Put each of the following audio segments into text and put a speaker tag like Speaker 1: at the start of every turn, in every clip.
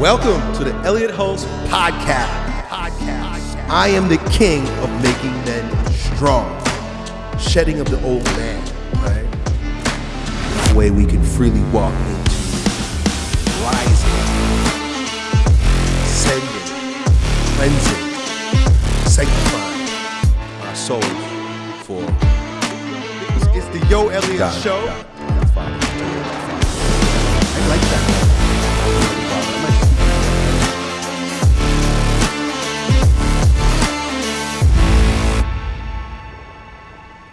Speaker 1: Welcome to the Elliot Hulse Podcast. Podcast. I am the king of making men strong, shedding of the old man, right? The way we can freely walk into rising, ascending, cleansing, sanctifying our souls for. It's, it's the Yo Elliott
Speaker 2: God,
Speaker 1: Show.
Speaker 2: God,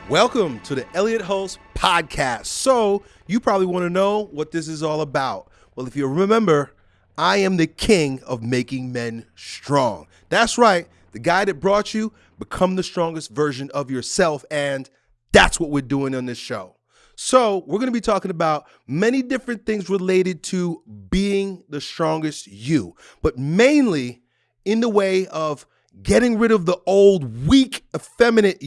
Speaker 1: Welcome to the Elliot Hulse podcast. So, you probably want to know what this is all about. Well, if you remember, I am the king of making men strong. That's right. The guy that brought you, become the strongest version of yourself. And that's what we're doing on this show. So, we're going to be talking about many different things related to being the strongest you, but mainly in the way of getting rid of the old, weak, effeminate,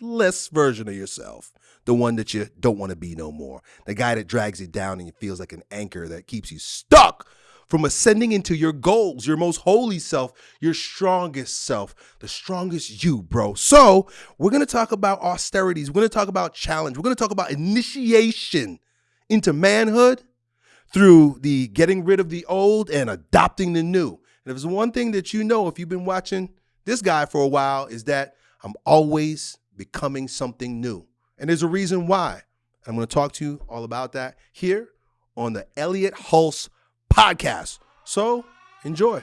Speaker 1: useless version of yourself. The one that you don't want to be no more. The guy that drags you down and feels like an anchor that keeps you stuck from ascending into your goals, your most holy self, your strongest self, the strongest you, bro. So, we're going to talk about austerities. We're going to talk about challenge. We're going to talk about initiation into manhood through the getting rid of the old and adopting the new. And if there's one thing that you know, if you've been watching this guy for a while, is that I'm always becoming something new. And there's a reason why. I'm going to talk to you all about that here on the Elliot Hulse podcast. So enjoy.